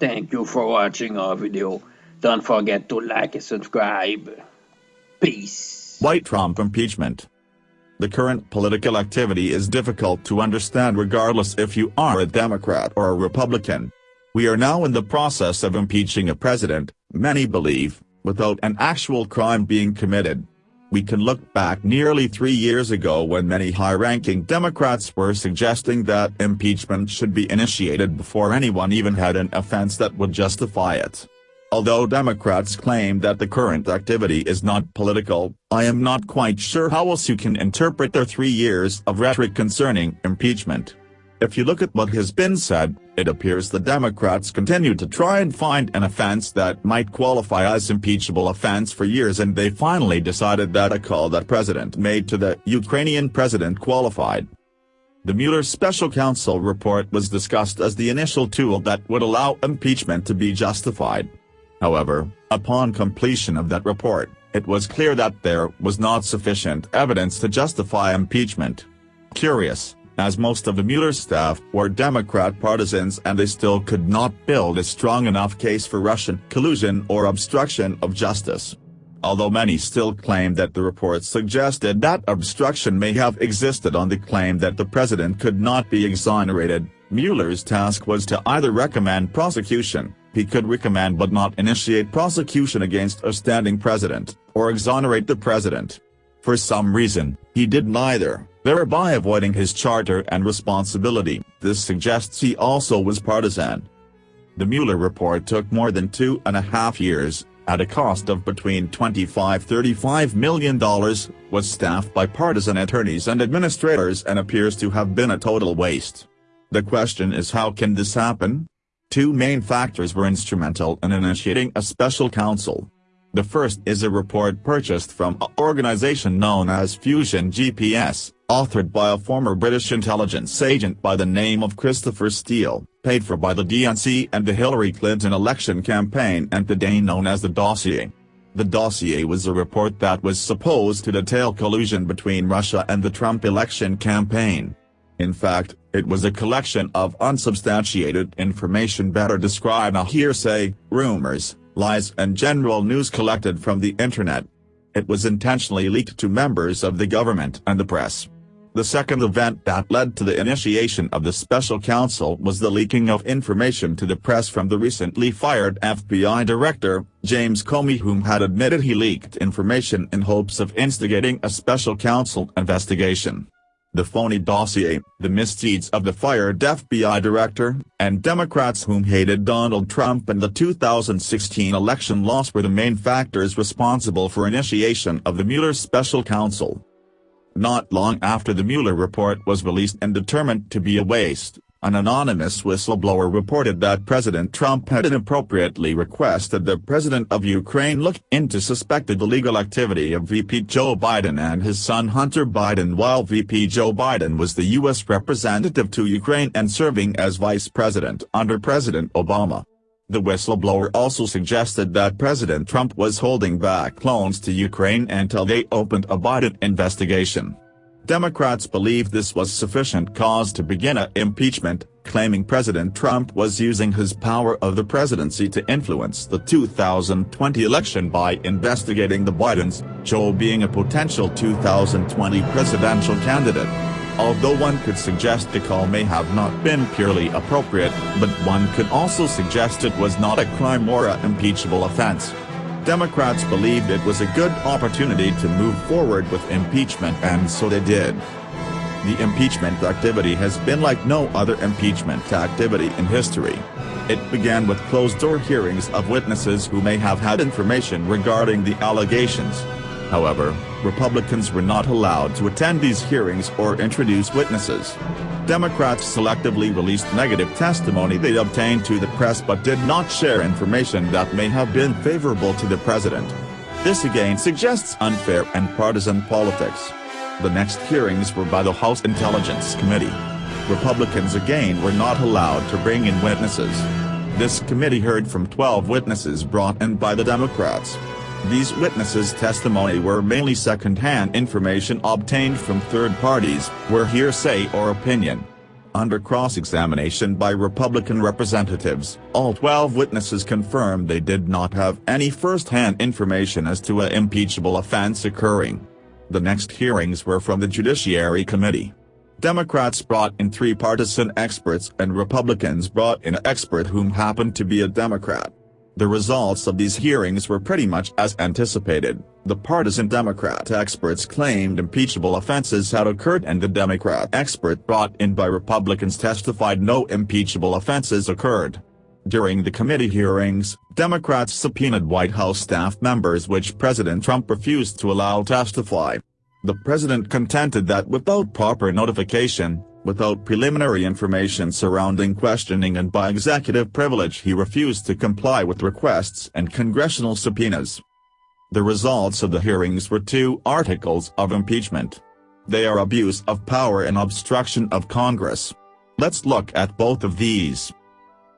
Thank you for watching our video. Don't forget to like and subscribe. Peace. White Trump impeachment. The current political activity is difficult to understand regardless if you are a Democrat or a Republican. We are now in the process of impeaching a president, many believe, without an actual crime being committed. We can look back nearly three years ago when many high-ranking Democrats were suggesting that impeachment should be initiated before anyone even had an offense that would justify it. Although Democrats claim that the current activity is not political, I am not quite sure how else you can interpret their three years of rhetoric concerning impeachment. If you look at what has been said, it appears the Democrats continue to try and find an offense that might qualify as impeachable offense for years and they finally decided that a call that president made to the Ukrainian president qualified. The Mueller special counsel report was discussed as the initial tool that would allow impeachment to be justified. However, upon completion of that report, it was clear that there was not sufficient evidence to justify impeachment. Curious, as most of the Mueller staff were Democrat partisans and they still could not build a strong enough case for Russian collusion or obstruction of justice. Although many still claim that the report suggested that obstruction may have existed on the claim that the president could not be exonerated, Mueller's task was to either recommend prosecution, he could recommend but not initiate prosecution against a standing president, or exonerate the president. For some reason, he did neither, thereby avoiding his charter and responsibility, this suggests he also was partisan. The Mueller report took more than two and a half years, at a cost of between $25-35 million, was staffed by partisan attorneys and administrators and appears to have been a total waste. The question is how can this happen? Two main factors were instrumental in initiating a special counsel. The first is a report purchased from an organization known as Fusion GPS, authored by a former British intelligence agent by the name of Christopher Steele, paid for by the DNC and the Hillary Clinton election campaign and today known as the dossier. The dossier was a report that was supposed to detail collusion between Russia and the Trump election campaign. In fact, it was a collection of unsubstantiated information better described as hearsay, rumors, lies and general news collected from the internet. It was intentionally leaked to members of the government and the press. The second event that led to the initiation of the special counsel was the leaking of information to the press from the recently fired FBI director, James Comey whom had admitted he leaked information in hopes of instigating a special counsel investigation the phony dossier, the misdeeds of the fired FBI director, and Democrats whom hated Donald Trump and the 2016 election loss were the main factors responsible for initiation of the Mueller special counsel. Not long after the Mueller report was released and determined to be a waste, an anonymous whistleblower reported that President Trump had inappropriately requested the president of Ukraine look into suspected illegal activity of VP Joe Biden and his son Hunter Biden while VP Joe Biden was the U.S. representative to Ukraine and serving as vice president under President Obama. The whistleblower also suggested that President Trump was holding back loans to Ukraine until they opened a Biden investigation. Democrats believe this was sufficient cause to begin a impeachment, claiming President Trump was using his power of the presidency to influence the 2020 election by investigating the Bidens, Joe being a potential 2020 presidential candidate. Although one could suggest the call may have not been purely appropriate, but one could also suggest it was not a crime or a impeachable offense. Democrats believed it was a good opportunity to move forward with impeachment and so they did. The impeachment activity has been like no other impeachment activity in history. It began with closed-door hearings of witnesses who may have had information regarding the allegations. However, Republicans were not allowed to attend these hearings or introduce witnesses. Democrats selectively released negative testimony they obtained to the press but did not share information that may have been favorable to the president. This again suggests unfair and partisan politics. The next hearings were by the House Intelligence Committee. Republicans again were not allowed to bring in witnesses. This committee heard from 12 witnesses brought in by the Democrats. These witnesses' testimony were mainly second-hand information obtained from third parties, were hearsay or opinion. Under cross-examination by Republican representatives, all 12 witnesses confirmed they did not have any first-hand information as to a impeachable offense occurring. The next hearings were from the Judiciary Committee. Democrats brought in three partisan experts and Republicans brought in an expert whom happened to be a Democrat. The results of these hearings were pretty much as anticipated. The partisan Democrat experts claimed impeachable offenses had occurred and the Democrat expert brought in by Republicans testified no impeachable offenses occurred. During the committee hearings, Democrats subpoenaed White House staff members which President Trump refused to allow to testify. The president contended that without proper notification, without preliminary information surrounding questioning and by executive privilege he refused to comply with requests and congressional subpoenas. The results of the hearings were two articles of impeachment. They are abuse of power and obstruction of Congress. Let's look at both of these.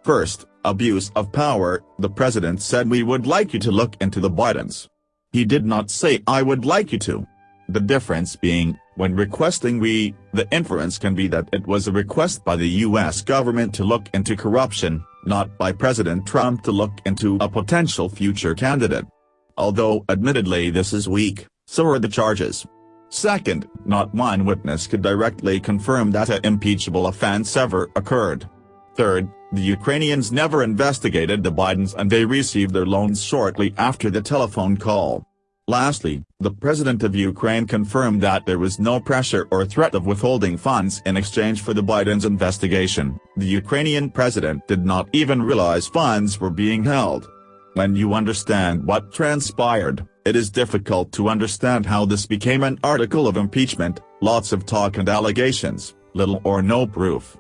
First, abuse of power, the president said we would like you to look into the Bidens. He did not say I would like you to. The difference being, when requesting we, the inference can be that it was a request by the U.S. government to look into corruption, not by President Trump to look into a potential future candidate. Although admittedly this is weak, so are the charges. Second, not one witness could directly confirm that an impeachable offense ever occurred. Third, the Ukrainians never investigated the Bidens and they received their loans shortly after the telephone call. Lastly, the president of Ukraine confirmed that there was no pressure or threat of withholding funds in exchange for the Biden's investigation. The Ukrainian president did not even realize funds were being held. When you understand what transpired, it is difficult to understand how this became an article of impeachment, lots of talk and allegations, little or no proof.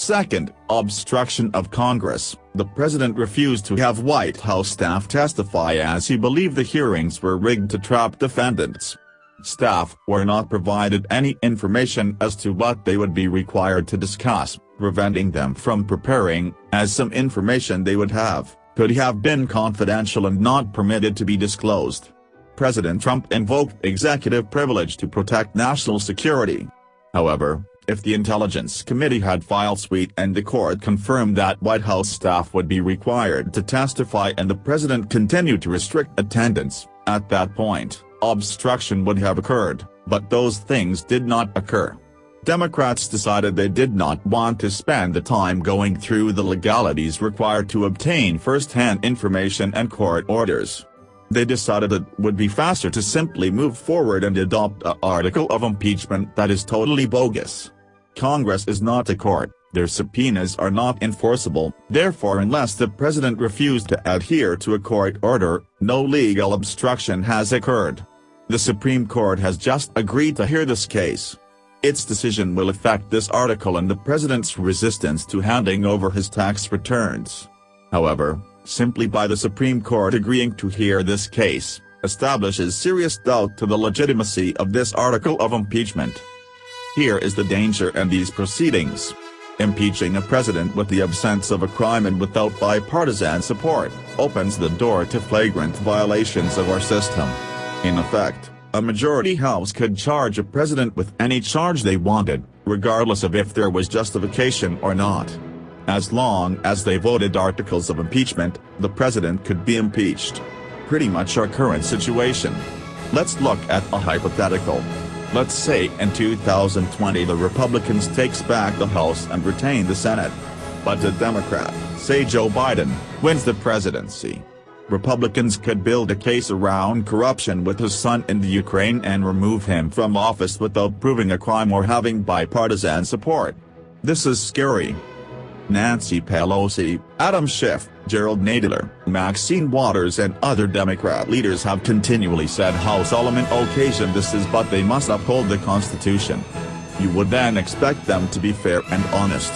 Second, obstruction of Congress. The president refused to have White House staff testify as he believed the hearings were rigged to trap defendants. Staff were not provided any information as to what they would be required to discuss, preventing them from preparing, as some information they would have could have been confidential and not permitted to be disclosed. President Trump invoked executive privilege to protect national security. However, if the Intelligence Committee had file suite and the court confirmed that White House staff would be required to testify and the president continued to restrict attendance, at that point, obstruction would have occurred, but those things did not occur. Democrats decided they did not want to spend the time going through the legalities required to obtain first-hand information and court orders. They decided it would be faster to simply move forward and adopt a article of impeachment that is totally bogus. Congress is not a court, their subpoenas are not enforceable, therefore unless the president refused to adhere to a court order, no legal obstruction has occurred. The Supreme Court has just agreed to hear this case. Its decision will affect this article and the president's resistance to handing over his tax returns. However, simply by the Supreme Court agreeing to hear this case, establishes serious doubt to the legitimacy of this article of impeachment. Here is the danger in these proceedings. Impeaching a president with the absence of a crime and without bipartisan support, opens the door to flagrant violations of our system. In effect, a majority house could charge a president with any charge they wanted, regardless of if there was justification or not. As long as they voted articles of impeachment, the president could be impeached. Pretty much our current situation. Let's look at a hypothetical. Let's say in 2020 the Republicans takes back the House and retain the Senate. But a Democrat, say Joe Biden, wins the presidency. Republicans could build a case around corruption with his son in the Ukraine and remove him from office without proving a crime or having bipartisan support. This is scary. Nancy Pelosi, Adam Schiff, Jerrold Nadler, Maxine Waters and other Democrat leaders have continually said how solemn an occasion this is but they must uphold the Constitution. You would then expect them to be fair and honest.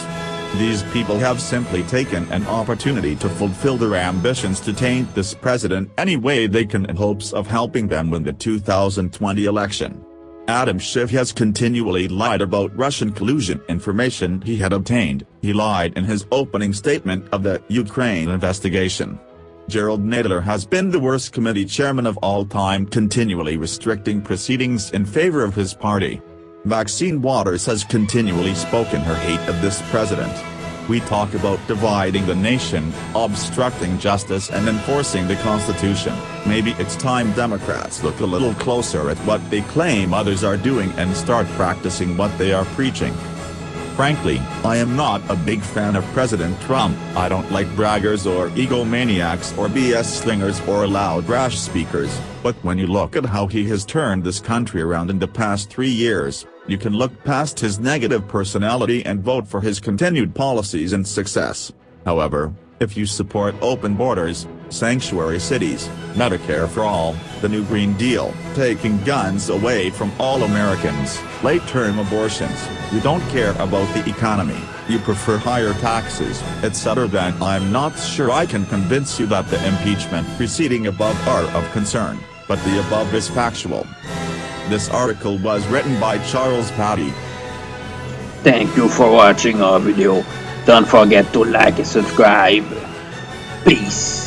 These people have simply taken an opportunity to fulfill their ambitions to taint this president any way they can in hopes of helping them win the 2020 election. Adam Schiff has continually lied about Russian collusion information he had obtained, he lied in his opening statement of the Ukraine investigation. Jerrold Nadler has been the worst committee chairman of all time continually restricting proceedings in favor of his party. Maxine Waters has continually spoken her hate of this president. We talk about dividing the nation, obstructing justice and enforcing the Constitution. Maybe it's time Democrats look a little closer at what they claim others are doing and start practicing what they are preaching. Frankly, I am not a big fan of President Trump. I don't like braggers or egomaniacs or BS slingers or loud rash speakers, but when you look at how he has turned this country around in the past three years, you can look past his negative personality and vote for his continued policies and success. However, if you support open borders, sanctuary cities, Medicare for all, the new Green Deal, taking guns away from all Americans, late-term abortions, you don't care about the economy, you prefer higher taxes, etc. then I'm not sure I can convince you that the impeachment preceding above are of concern, but the above is factual. This article was written by Charles Patty. Thank you for watching our video. Don't forget to like and subscribe. Peace.